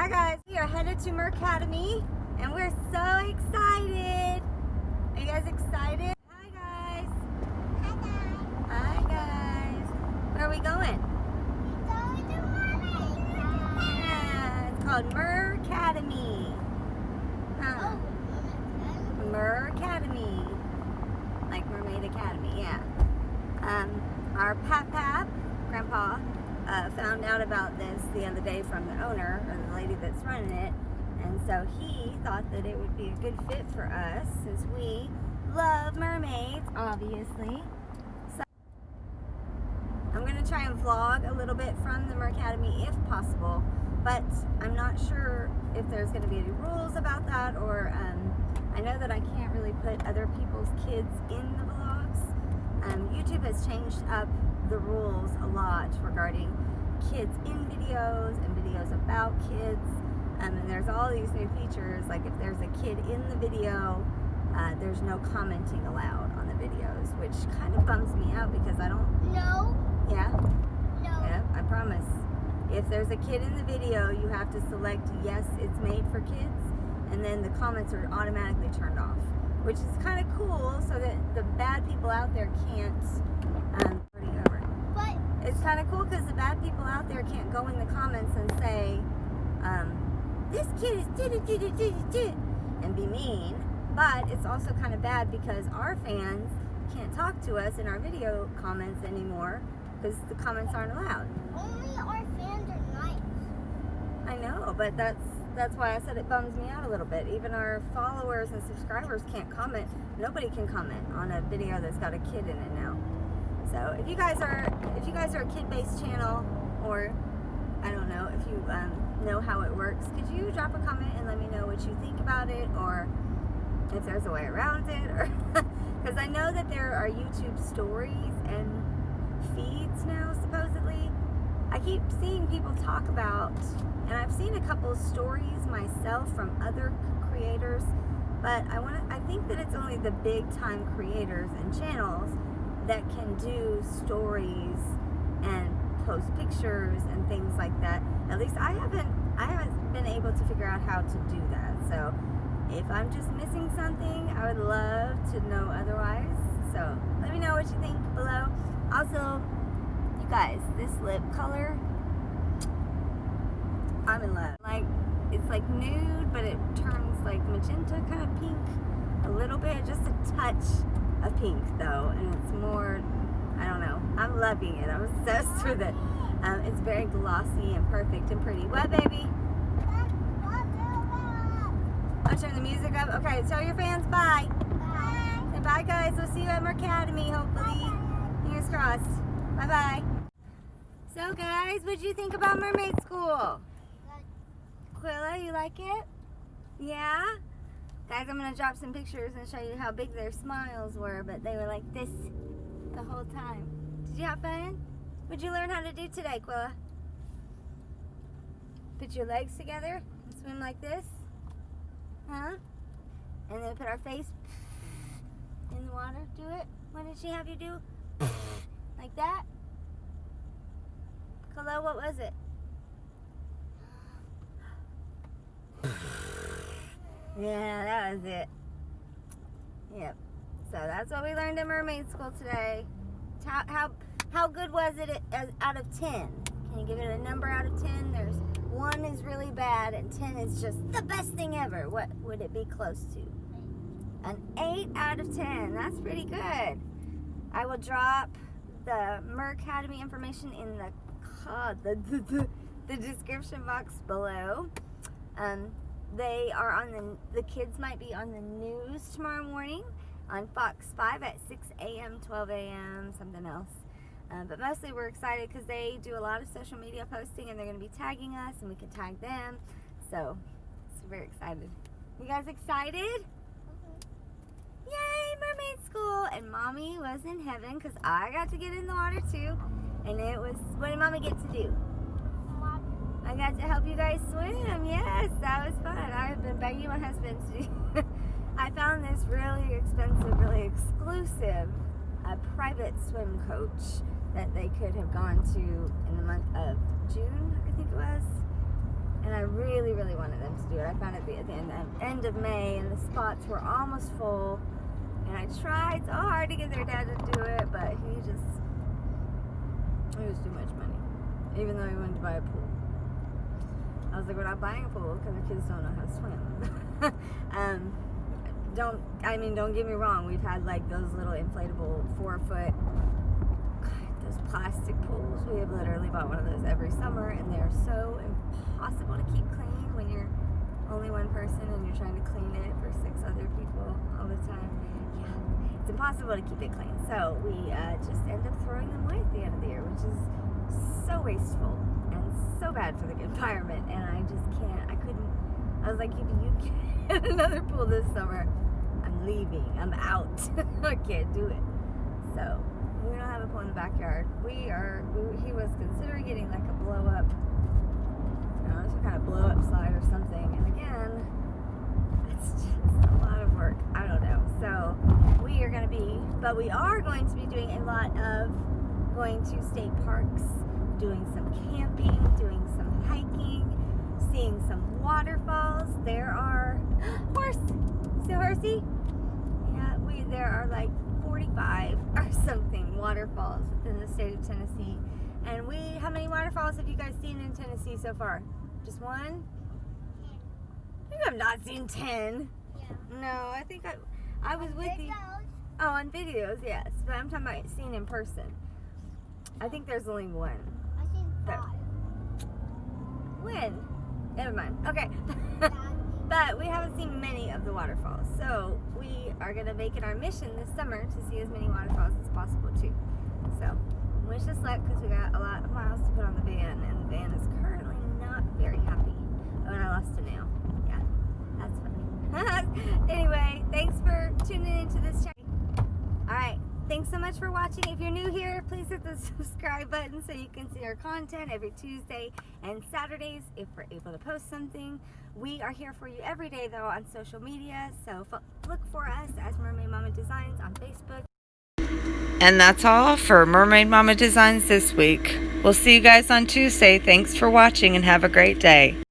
Hi guys, we are headed to Mercademy and we're so excited. Are you guys excited? Hi guys. Hi guys. Hi guys. Where are we going? We're going to Mermaid. Yeah, it's called Mercademy. Huh. Oh, Mercademy. Like Mermaid Academy, yeah. Um, our Pap Pap, Grandpa, uh, found out about this the other day from the owner, or the lady that's running it. And so he thought that it would be a good fit for us since we love mermaids, obviously. So I'm going to try and vlog a little bit from the Mercademy if possible, but I'm not sure if there's going to be any rules about that or um, I know that I can't really put other people's kids in the vlogs. Um, YouTube has changed up the rules a lot regarding kids in videos and videos about kids. Um, and there's all these new features, like if there's a kid in the video, uh, there's no commenting allowed on the videos, which kind of bums me out because I don't, No, yeah, no. yeah, I promise. If there's a kid in the video, you have to select yes, it's made for kids, and then the comments are automatically turned off, which is kind of cool so that the bad people out there can't um, already over. But It's kind of cool because the bad people out there can't go in the comments and say, um, this kid is did it, did it, did it, did and be mean. But it's also kind of bad because our fans can't talk to us in our video comments anymore because the comments aren't allowed. only our fans are nice. I know, but that's that's why I said it bums me out a little bit. Even our followers and subscribers can't comment. Nobody can comment on a video that's got a kid in it now. So if you guys are if you guys are a kid-based channel, or I don't know if you um, know how it works, could you drop a comment and let me know what you think about it, or if there's a way around it, or because I know that there are YouTube stories and feeds now supposedly. I keep seeing people talk about, and I've seen a couple stories myself from other creators, but I want to. I think that it's only the big time creators and channels that can do stories and post pictures and things like that. At least I haven't. I haven't been able to figure out how to do that. So if I'm just missing something, I would love to know otherwise. So let me know what you think below. Also, you guys, this lip color, I'm in love. Like, it's like nude, but it turns like magenta kind of pink a little bit, just a touch of pink though, and it's more, I don't know, I'm loving it. I'm obsessed with it. Um, it's very glossy and perfect and pretty. What, baby? I'll turn the music up. Okay, tell your fans bye. Bye. And bye, guys. We'll see you at Mercademy, hopefully. Fingers crossed. Bye bye. So, guys, what'd you think about Mermaid School? Quilla, you like it? Yeah? Guys, I'm going to drop some pictures and show you how big their smiles were, but they were like this the whole time. Did you have fun? What'd you learn how to do today, Quilla? Put your legs together and swim like this? Huh? And then put our face in the water. Do it. What did she have you do? like that? Hello, what was it? Yeah, that was it. Yep. So that's what we learned in mermaid school today. How how how good was it out of ten? Can you give it a number out of ten? There's one is really bad and ten is just the best thing ever. What would it be close to? An eight out of ten. That's pretty good. I will drop the Mercademy information in the uh, the, the, the description box below. Um, they are on the the kids might be on the news tomorrow morning on Fox 5 at 6 a.m., 12 a.m., something else. Um, but mostly we're excited because they do a lot of social media posting and they're going to be tagging us and we can tag them. So, super excited. You guys excited? Yay, mermaid school! And mommy was in heaven because I got to get in the water too. And it was, what did mommy get to do? I got to help you guys swim. Yes, that was fun. I've been begging my husband to. I found this really expensive, really exclusive uh, private swim coach that they could have gone to in the month of June, I think it was. And I really, really wanted them to do it. I found it at the end, end of May, and the spots were almost full. And I tried so hard to get their dad to do it, but he just it was too much money. Even though he wanted to buy a pool. I was like, we're not buying a pool because our kids don't know how to swim. um, don't I mean don't get me wrong, we've had like those little inflatable four foot those plastic pools. We have literally bought one of those every summer and they're so impossible to keep clean when you're only one person and you're trying to clean it for six other people all the time. Yeah, it's impossible to keep it clean. So we uh, just end up throwing them away at the end of the year, which is so wasteful and so bad for the environment. And I just can't, I couldn't, I was like, you, you get another pool this summer. I'm leaving. I'm out. I can't do it. So we don't have a pool in the backyard. We are. We, he was considering getting like a blow up, you know, some kind of blow up slide or something. And again, it's just a lot of work. I don't know. So we are going to be, but we are going to be doing a lot of going to state parks, doing some camping, doing some hiking, seeing some waterfalls. There are horse. See horsey? Yeah, we there are like 45 or something waterfalls within the state of Tennessee. And we, how many waterfalls have you guys seen in Tennessee so far? Just one? You have not seen 10. Yeah. No, I think I, I was with you. Oh, on videos, yes. But I'm talking about seeing in person. I think there's only one. When? Never mind. Okay. But we haven't seen many of the waterfalls. So we are going to make it our mission this summer to see as many waterfalls as possible too. So wish us luck because we got a lot of miles to put on the van and the van is currently not very happy. Oh, and I lost a nail. Yeah, that's funny. anyway, thanks for tuning into this chat. Thanks so much for watching. If you're new here, please hit the subscribe button so you can see our content every Tuesday and Saturdays if we're able to post something. We are here for you every day though on social media, so look for us as Mermaid Mama Designs on Facebook. And that's all for Mermaid Mama Designs this week. We'll see you guys on Tuesday. Thanks for watching and have a great day.